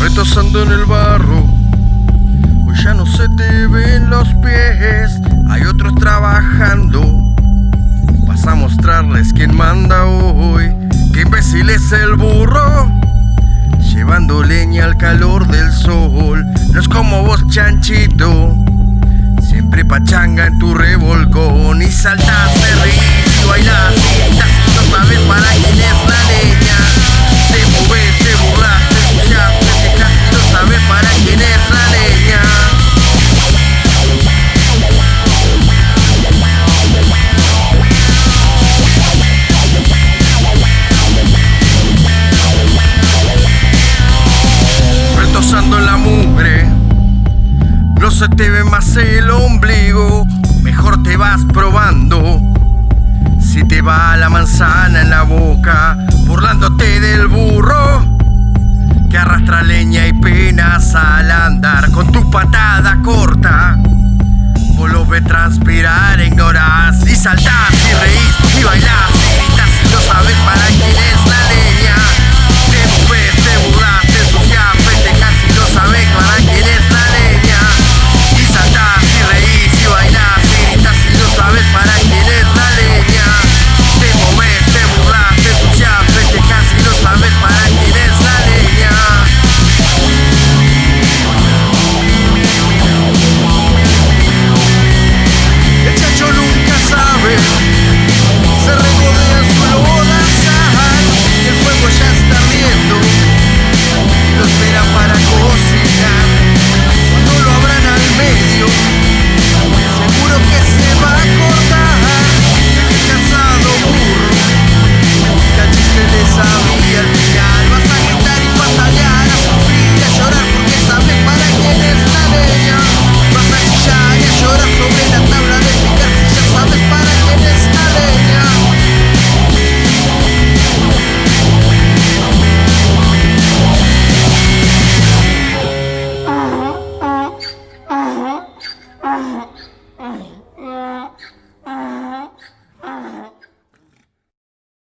Retosando en el barro, hoy ya no se te ven los pies, hay otros trabajando. Vas a mostrarles quién manda hoy, qué imbécil es el burro. Llevando leña al calor del sol, chanchito. Siempre pachanga en tu revolcón y saltas, te reís y bailás, gritas y no sabes para quién es la leña. Te moves, te burlas, te escuchas, te quejas no sabes para quién es la leña. Retosando en la mugre no se te ve más el ombligo, mejor te vas probando. Si te va la manzana en la boca, burlándote del burro, que arrastra leña y penas al andar con tu patada corta. Vos lo ves transpirar, ignorás y saltás y reís y bailás y gritas y no sabes para quién es.